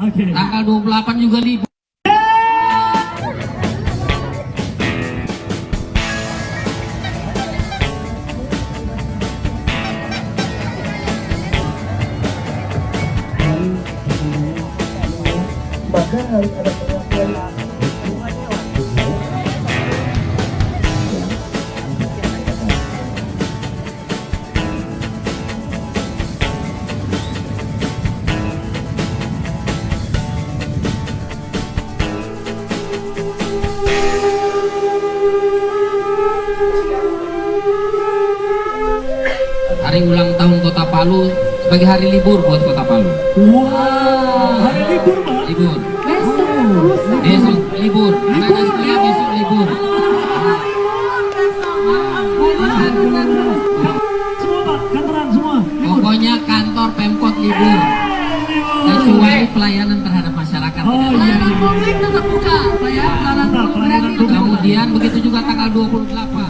Oke. Tanggal 28 juga libur. maka harus ada Kota Palu sebagai hari libur buat Kota Palu. Wah, hari libur Pak. Libur. Oh. Besok libur. Anak sekolah besok libur. Semua Pak, kantoran semua. libur. Pokoknya kantor Pemkot libur. Sesuai pelayanan terhadap masyarakat. Oh iya, iya, iya. publik tetap buka ya pelayanan pelayanan publik. Kemudian begitu juga tanggal 28.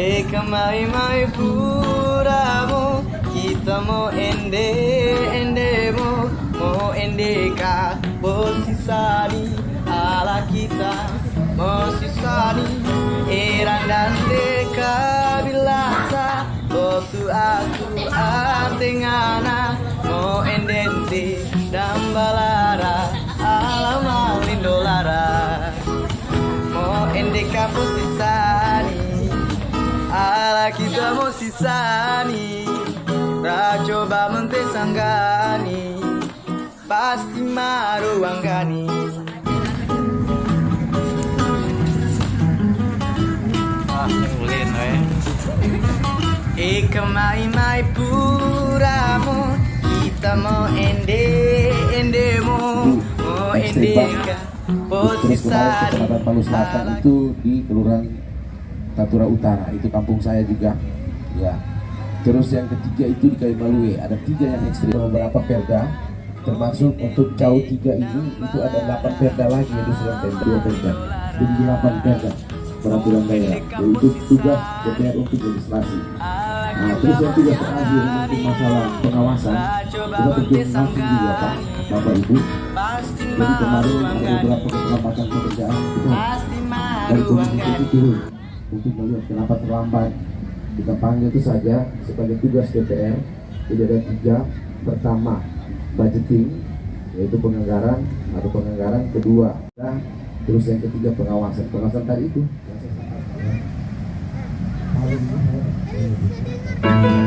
Eh kemai mai puramu Kita mau ende ende mo Mo ende ka. Bosisani ala kita Mosisani Erang dan deka bilasa Botu aku atengana Mo dan balara Alama lindolara Mo endeka posisani Ala kita mau sisani. Tak coba mentesanggani Pasti maruanggani Ah, ulin we Ika mai mai puramu Kita mau ende ende mo Mau ende ka Terus kemarin ke Kecamatan Palu Selatan itu di Kelurahan Tatura Utara, itu kampung saya juga. Ya. Terus yang ketiga itu di Kalimalue, ada tiga yang ekstrim beberapa perda, termasuk untuk jauh tiga ini itu ada delapan perda lagi yaitu sudah perda dua perda, jadi delapan perda peraturan daerah, yaitu tugas DPR untuk legislasi. Nah, terus yang tugas terakhir untuk masalah pengawasan, kita tentu langsung juga Pak, Bapak Ibu. Jadi kemarin ada beberapa keterlambatan pekerjaan kita dari komisi itu turun untuk melihat kenapa terlambat. Kita panggil itu saja sebagai tugas DPR. Jadi ada tiga. Pertama, budgeting, yaitu penganggaran atau penganggaran. Kedua, dan terus yang ketiga pengawasan. Pengawasan tadi itu. Maka harus